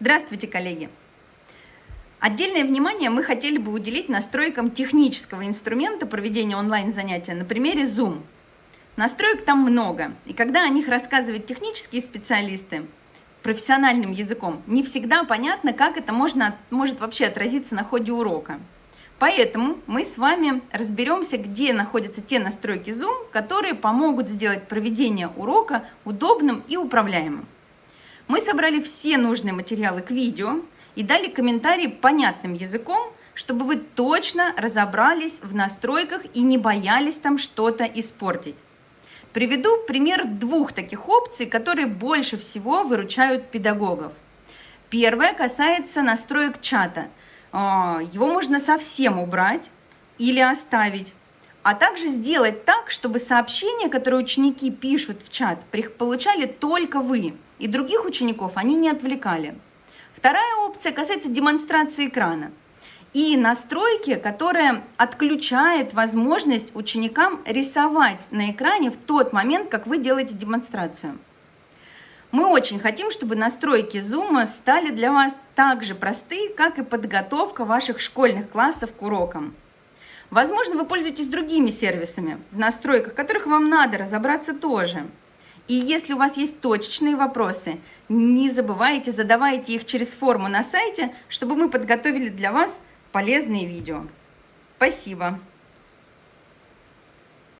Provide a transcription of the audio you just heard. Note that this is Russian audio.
Здравствуйте, коллеги! Отдельное внимание мы хотели бы уделить настройкам технического инструмента проведения онлайн-занятия на примере Zoom. Настроек там много, и когда о них рассказывают технические специалисты профессиональным языком, не всегда понятно, как это можно, может вообще отразиться на ходе урока. Поэтому мы с вами разберемся, где находятся те настройки Zoom, которые помогут сделать проведение урока удобным и управляемым. Мы собрали все нужные материалы к видео и дали комментарии понятным языком, чтобы вы точно разобрались в настройках и не боялись там что-то испортить. Приведу пример двух таких опций, которые больше всего выручают педагогов. Первое касается настроек чата. А, его можно совсем убрать или оставить а также сделать так, чтобы сообщения, которые ученики пишут в чат, получали только вы, и других учеников они не отвлекали. Вторая опция касается демонстрации экрана и настройки, которая отключает возможность ученикам рисовать на экране в тот момент, как вы делаете демонстрацию. Мы очень хотим, чтобы настройки Zoom стали для вас так же просты, как и подготовка ваших школьных классов к урокам. Возможно, вы пользуетесь другими сервисами, в настройках которых вам надо разобраться тоже. И если у вас есть точечные вопросы, не забывайте, задавайте их через форму на сайте, чтобы мы подготовили для вас полезные видео. Спасибо!